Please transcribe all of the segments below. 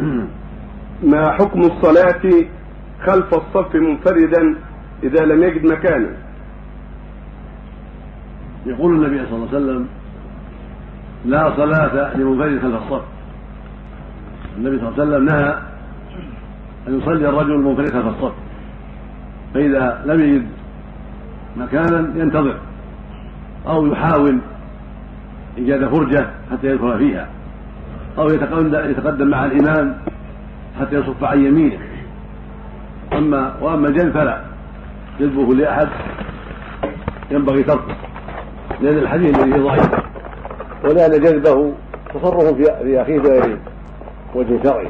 ما حكم الصلاة خلف الصف منفردا إذا لم يجد مكانا؟ يقول النبي صلى الله عليه وسلم لا صلاة لمنفرد خلف الصف. النبي صلى الله عليه وسلم نهى أن يصلي الرجل المنفرد خلف الصف. فإذا لم يجد مكانا ينتظر أو يحاول إيجاد فرجة حتى يدخل فيها. أو يتقدم مع الإمام حتى يصف عن يمينه. أما وأما الجلب فلا. جلبه لأحد ينبغي تركه. لأن الحديث الذي ضعيف. ولأن جلبه تصرف في أخيه بغير وجه شرعي.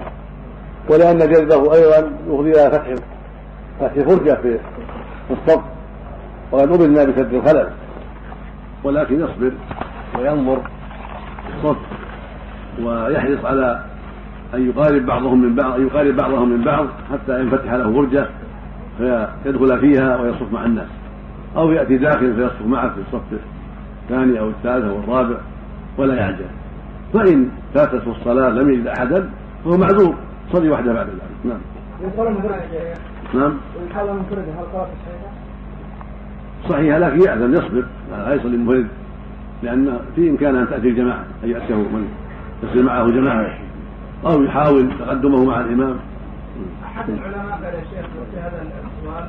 ولأن جلبه أيضا يفضي إلى فتح فتح فرجة في الصف. وقد أمرنا بسد الخلل. ولكن يصبر وينظر الصف. ويحرص على أن يقارب بعضهم من بعض أن يقارب بعضهم من بعض حتى ينفتح له فرجة فيدخل فيها ويصف مع الناس. أو يأتي داخل فيصف معه في الصف الثاني أو الثالث أو الرابع ولا يعجل. فإن فاتته الصلاة لم يجد أحدا فهو معذور. صلي وحده بعد ذلك. نعم. نعم. صحيح لكن يأذن يصبر. لا يصلي منفرد لأن في إمكان أن تأتي الجماعة أن يأتيه من يصير معه جماعة أو يحاول تقدمه مع الإمام. أحد العلماء قال يا شيخ في هذا السؤال